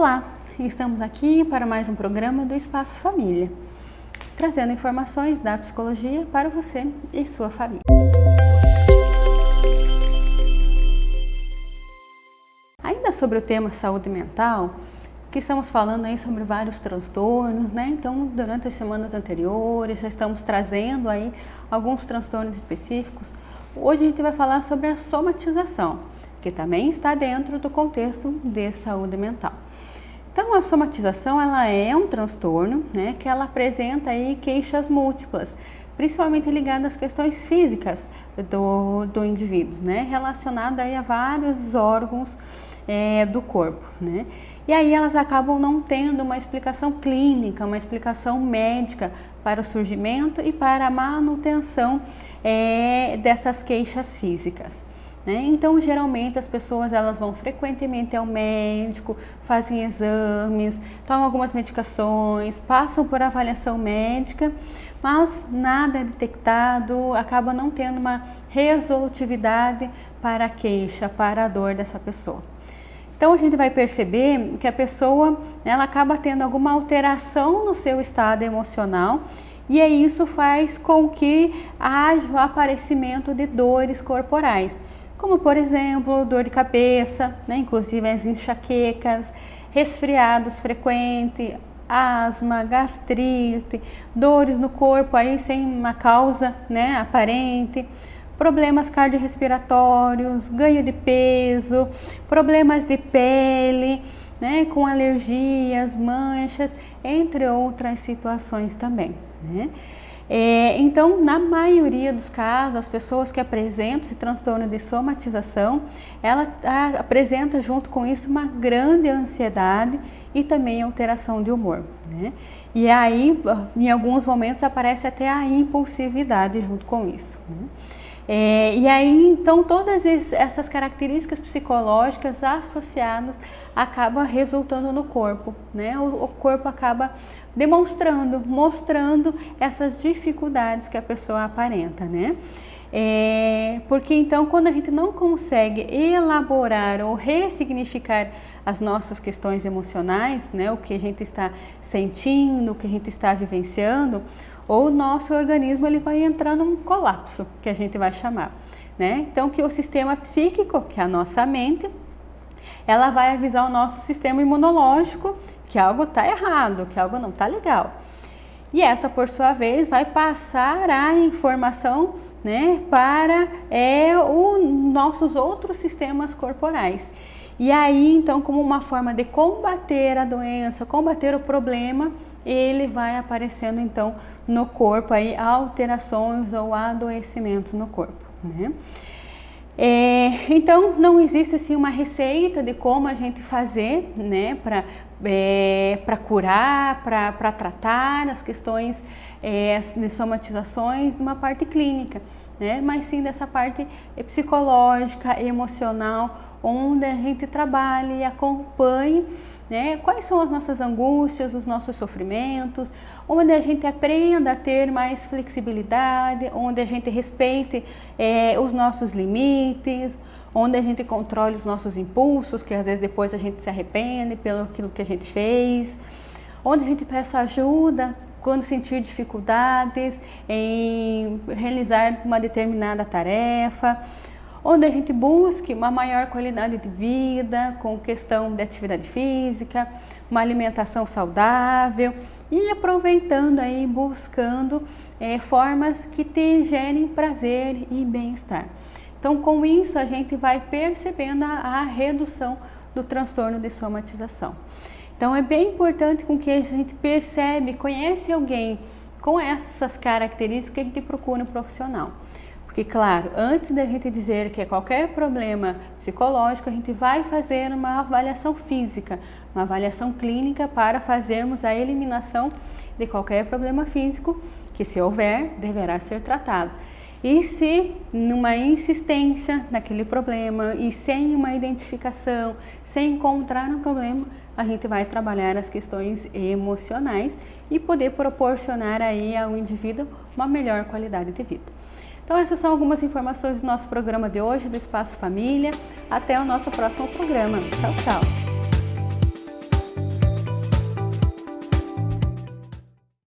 Olá, estamos aqui para mais um programa do Espaço Família, trazendo informações da psicologia para você e sua família. Ainda sobre o tema saúde mental, que estamos falando aí sobre vários transtornos, né? Então, durante as semanas anteriores, já estamos trazendo aí alguns transtornos específicos. Hoje a gente vai falar sobre a somatização, que também está dentro do contexto de saúde mental. Então, a somatização, ela é um transtorno, né, que ela apresenta aí queixas múltiplas, principalmente ligadas às questões físicas do, do indivíduo, né, relacionada aí a vários órgãos é, do corpo, né. E aí elas acabam não tendo uma explicação clínica, uma explicação médica para o surgimento e para a manutenção é, dessas queixas físicas. Né? Então, geralmente as pessoas elas vão frequentemente ao médico, fazem exames, tomam algumas medicações, passam por avaliação médica, mas nada é detectado, acaba não tendo uma resolutividade para a queixa, para a dor dessa pessoa. Então a gente vai perceber que a pessoa ela acaba tendo alguma alteração no seu estado emocional e isso faz com que haja o aparecimento de dores corporais, como por exemplo dor de cabeça, né? inclusive as enxaquecas, resfriados frequentes, asma, gastrite, dores no corpo aí sem uma causa né, aparente, problemas cardiorrespiratórios, ganho de peso, problemas de pele, né, com alergias, manchas, entre outras situações também. Né? É, então, na maioria dos casos, as pessoas que apresentam esse transtorno de somatização, ela a, apresenta junto com isso uma grande ansiedade e também alteração de humor. Né? E aí, em alguns momentos, aparece até a impulsividade junto com isso. Né? É, e aí, então, todas essas características psicológicas associadas acabam resultando no corpo, né? O, o, corpo acaba demonstrando, mostrando essas dificuldades que a pessoa aparenta, né? É, porque então, quando a gente não consegue elaborar ou ressignificar as nossas questões emocionais, né? O que a gente está sentindo, o que a gente está vivenciando, o nosso organismo ele vai entrar num colapso, que a gente vai chamar. Né? Então, que o sistema psíquico, que é a nossa mente, ela vai avisar o nosso sistema imunológico que algo está errado, que algo não está legal. E essa, por sua vez, vai passar a informação né, para é, os nossos outros sistemas corporais. E aí, então, como uma forma de combater a doença, combater o problema, ele vai aparecendo então no corpo aí alterações ou adoecimentos no corpo, né? Então não existe assim uma receita de como a gente fazer, né, para é, para curar, para tratar as questões é, de somatizações de uma parte clínica, né, mas sim dessa parte psicológica, emocional, onde a gente trabalha e acompanhe né? Quais são as nossas angústias, os nossos sofrimentos, onde a gente aprenda a ter mais flexibilidade, onde a gente respeite é, os nossos limites, onde a gente controle os nossos impulsos, que às vezes depois a gente se arrepende pelo aquilo que a gente fez, onde a gente peça ajuda quando sentir dificuldades em realizar uma determinada tarefa, onde a gente busque uma maior qualidade de vida, com questão de atividade física, uma alimentação saudável e aproveitando aí, buscando é, formas que te gerem prazer e bem-estar. Então, com isso, a gente vai percebendo a, a redução do transtorno de somatização. Então, é bem importante com que a gente percebe, conhece alguém com essas características que a gente procura um profissional. Porque, claro, antes da gente dizer que é qualquer problema psicológico, a gente vai fazer uma avaliação física, uma avaliação clínica para fazermos a eliminação de qualquer problema físico que, se houver, deverá ser tratado. E se numa insistência naquele problema e sem uma identificação, sem encontrar um problema, a gente vai trabalhar as questões emocionais e poder proporcionar aí ao indivíduo uma melhor qualidade de vida. Então essas são algumas informações do nosso programa de hoje, do Espaço Família. Até o nosso próximo programa. Tchau, tchau!